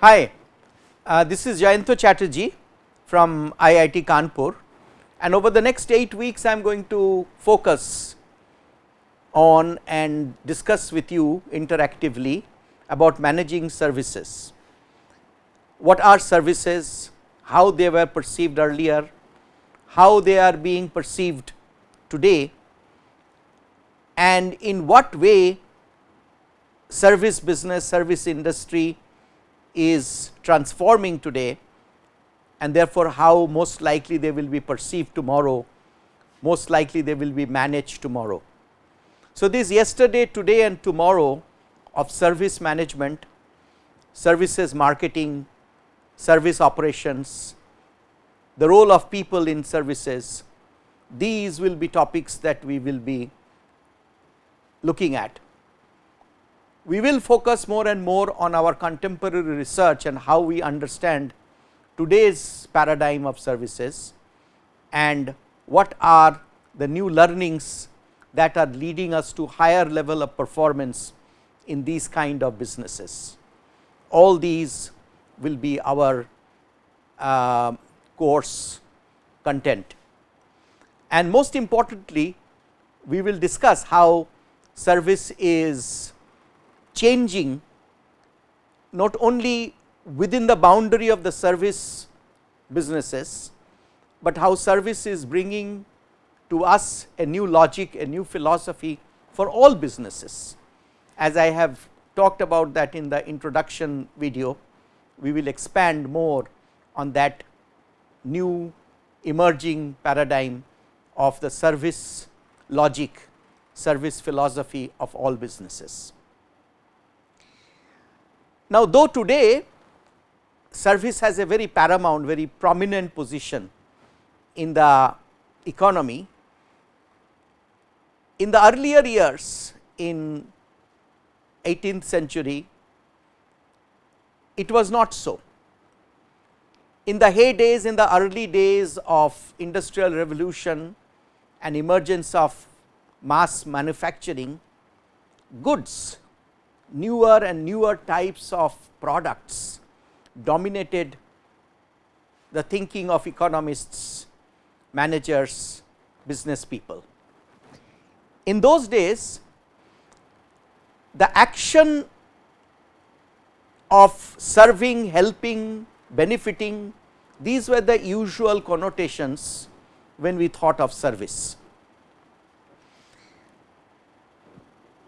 Hi, uh, this is Jayanto Chatterjee from IIT Kanpur. And over the next 8 weeks I am going to focus on and discuss with you interactively about managing services. What are services, how they were perceived earlier, how they are being perceived today? And in what way service business, service industry is transforming today and therefore, how most likely they will be perceived tomorrow, most likely they will be managed tomorrow. So, this yesterday, today and tomorrow of service management, services marketing, service operations, the role of people in services, these will be topics that we will be looking at. We will focus more and more on our contemporary research and how we understand today's paradigm of services and what are the new learnings that are leading us to higher level of performance in these kind of businesses. All these will be our uh, course content. And most importantly, we will discuss how service is changing not only within the boundary of the service businesses, but how service is bringing to us a new logic, a new philosophy for all businesses. As I have talked about that in the introduction video, we will expand more on that new emerging paradigm of the service logic, service philosophy of all businesses. Now, though today service has a very paramount, very prominent position in the economy, in the earlier years in 18th century, it was not so. In the heydays, in the early days of industrial revolution and emergence of mass manufacturing, goods, newer and newer types of products dominated the thinking of economists, managers, business people. In those days, the action of serving, helping, benefiting, these were the usual connotations when we thought of service.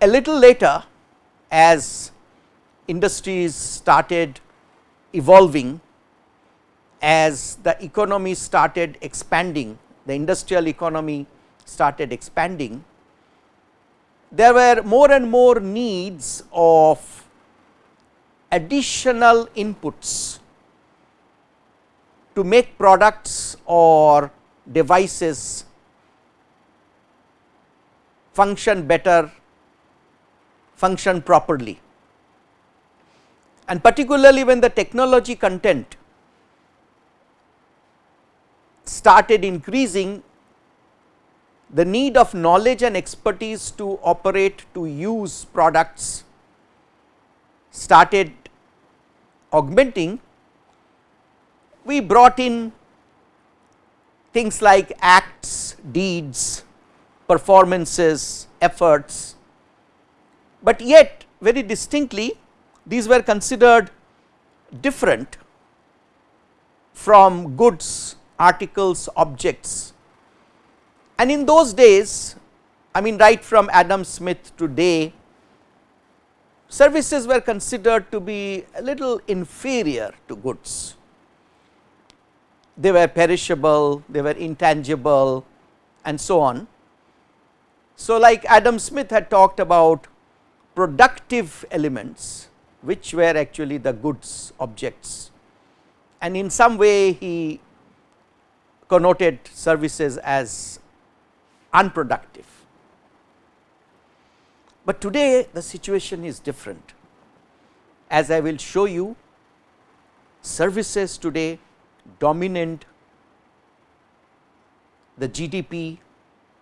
A little later as industries started evolving, as the economy started expanding, the industrial economy started expanding, there were more and more needs of additional inputs to make products or devices function better, function properly. And particularly when the technology content started increasing, the need of knowledge and expertise to operate to use products started augmenting, we brought in things like acts, deeds, performances, efforts, but yet very distinctly these were considered different from goods, articles, objects. And in those days, I mean right from Adam Smith today, services were considered to be a little inferior to goods. They were perishable, they were intangible and so on. So, like Adam Smith had talked about productive elements, which were actually the goods objects and in some way he connoted services as unproductive. But today the situation is different as I will show you services today dominate the GDP,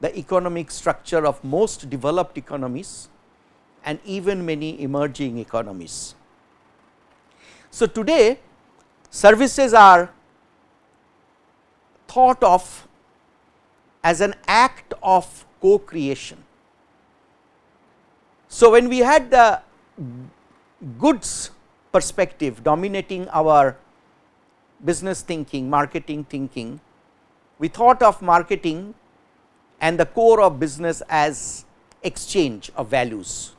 the economic structure of most developed economies and even many emerging economies. So, today services are thought of as an act of co-creation. So, when we had the goods perspective dominating our business thinking, marketing thinking, we thought of marketing and the core of business as exchange of values.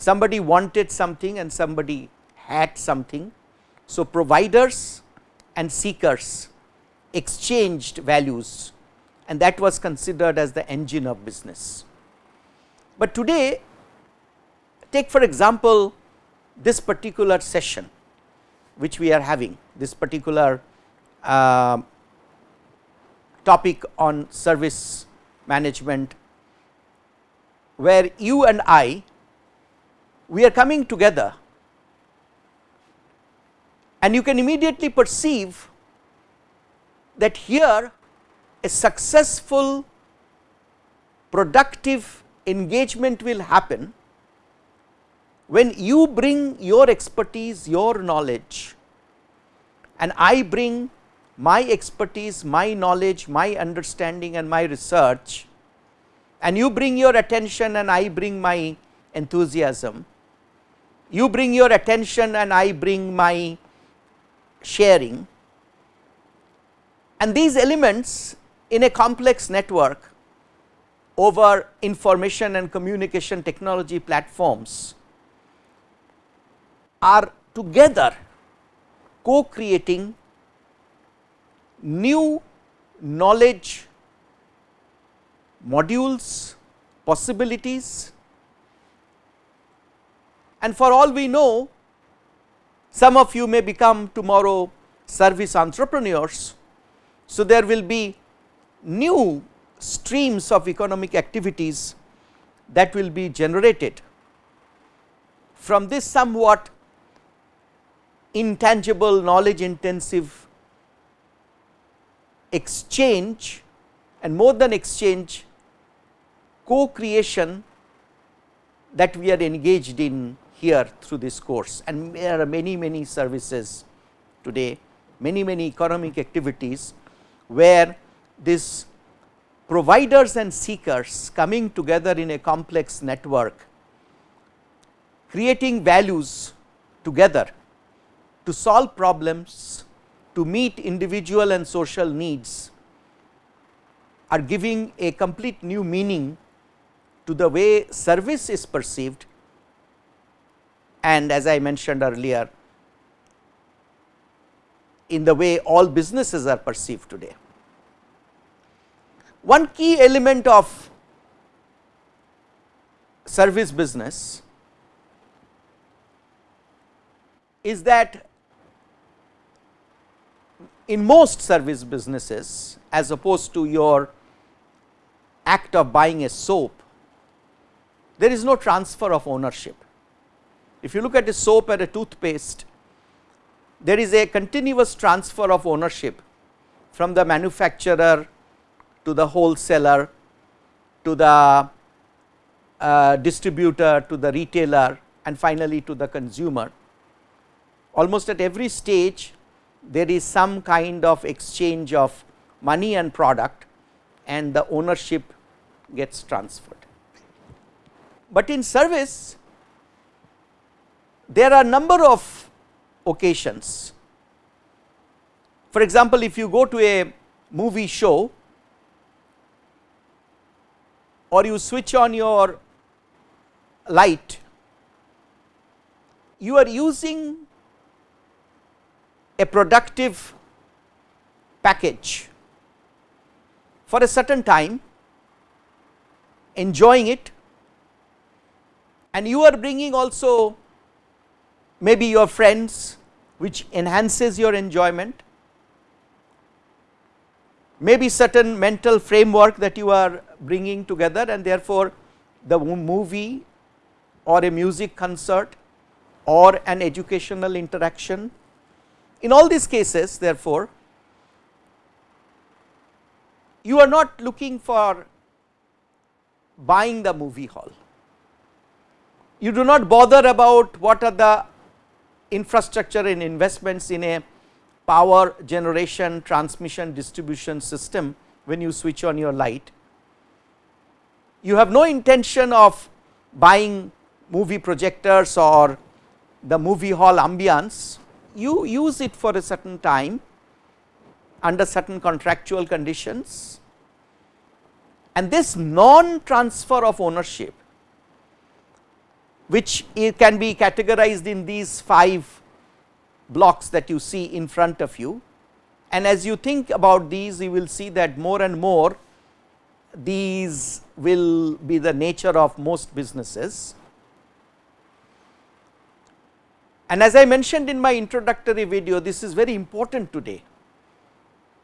Somebody wanted something and somebody had something. So, providers and seekers exchanged values and that was considered as the engine of business. But today take for example, this particular session which we are having this particular uh, topic on service management where you and I we are coming together and you can immediately perceive that here a successful productive engagement will happen when you bring your expertise, your knowledge and I bring my expertise, my knowledge, my understanding and my research and you bring your attention and I bring my enthusiasm, you bring your attention and I bring my sharing. And these elements in a complex network over information and communication technology platforms are together co-creating new knowledge modules, possibilities and for all we know some of you may become tomorrow service entrepreneurs. So, there will be new streams of economic activities that will be generated from this somewhat intangible knowledge intensive exchange and more than exchange co-creation that we are engaged in here through this course. And there are many many services today many many economic activities where this providers and seekers coming together in a complex network creating values together to solve problems, to meet individual and social needs are giving a complete new meaning to the way service is perceived and as I mentioned earlier in the way all businesses are perceived today. One key element of service business is that in most service businesses as opposed to your act of buying a soap, there is no transfer of ownership. If you look at a soap or a toothpaste, there is a continuous transfer of ownership from the manufacturer to the wholesaler to the uh, distributor to the retailer and finally to the consumer almost at every stage there is some kind of exchange of money and product and the ownership gets transferred. But in service there are number of occasions. For example, if you go to a movie show or you switch on your light, you are using a productive package for a certain time enjoying it and you are bringing also maybe your friends which enhances your enjoyment maybe certain mental framework that you are bringing together and therefore the movie or a music concert or an educational interaction in all these cases therefore, you are not looking for buying the movie hall. You do not bother about what are the infrastructure and investments in a power generation transmission distribution system when you switch on your light. You have no intention of buying movie projectors or the movie hall ambience, you use it for a certain time under certain contractual conditions and this non transfer of ownership which can be categorized in these 5 blocks that you see in front of you. And as you think about these you will see that more and more these will be the nature of most businesses. And as I mentioned in my introductory video this is very important today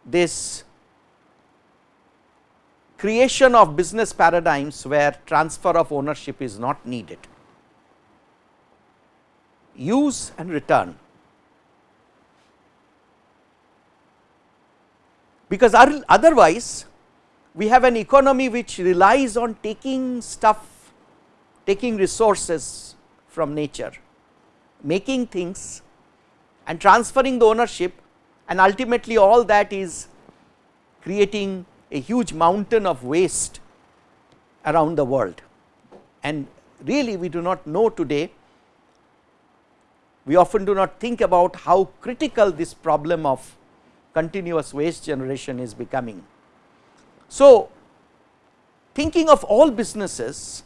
this creation of business paradigms where transfer of ownership is not needed use and return. Because otherwise we have an economy which relies on taking stuff, taking resources from nature, making things and transferring the ownership and ultimately all that is creating a huge mountain of waste around the world. And really we do not know today we often do not think about how critical this problem of continuous waste generation is becoming. So, thinking of all businesses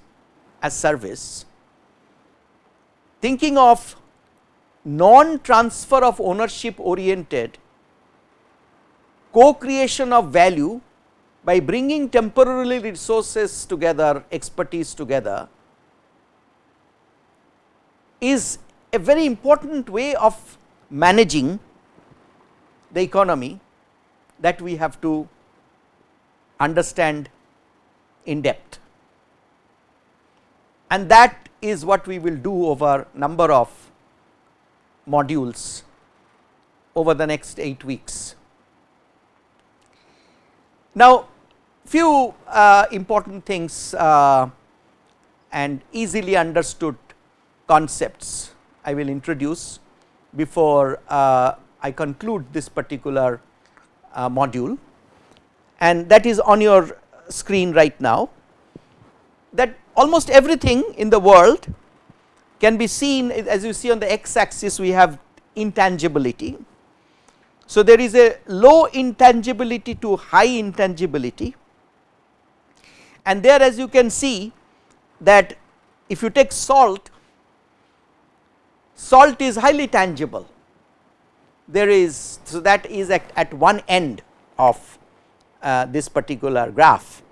as service, thinking of non transfer of ownership oriented co-creation of value by bringing temporarily resources together, expertise together is a very important way of managing the economy that we have to understand in depth. And that is what we will do over number of modules over the next 8 weeks. Now, few uh, important things uh, and easily understood concepts I will introduce before uh, I conclude this particular uh, module. And that is on your screen right now. That almost everything in the world can be seen as you see on the x axis we have intangibility. So, there is a low intangibility to high intangibility. And there as you can see that if you take salt salt is highly tangible. There is so that is at, at one end of uh, this particular graph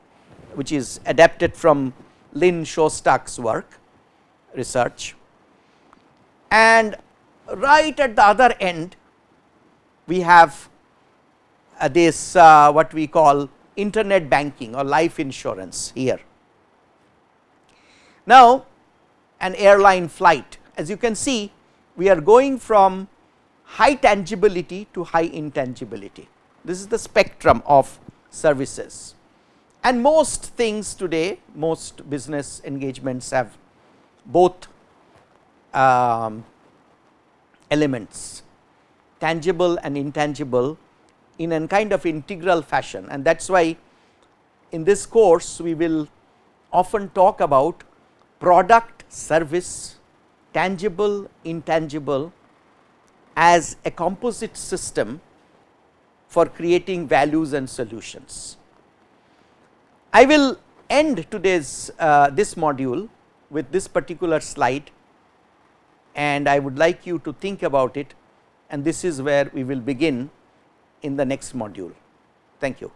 which is adapted from Lynn Shostack's work research and right at the other end we have uh, this uh, what we call internet banking or life insurance here. Now an airline flight as you can see we are going from high tangibility to high intangibility. This is the spectrum of services and most things today most business engagements have both um, elements tangible and intangible in a kind of integral fashion and that is why in this course we will often talk about product service tangible, intangible as a composite system for creating values and solutions. I will end today's uh, this module with this particular slide and I would like you to think about it and this is where we will begin in the next module. Thank you.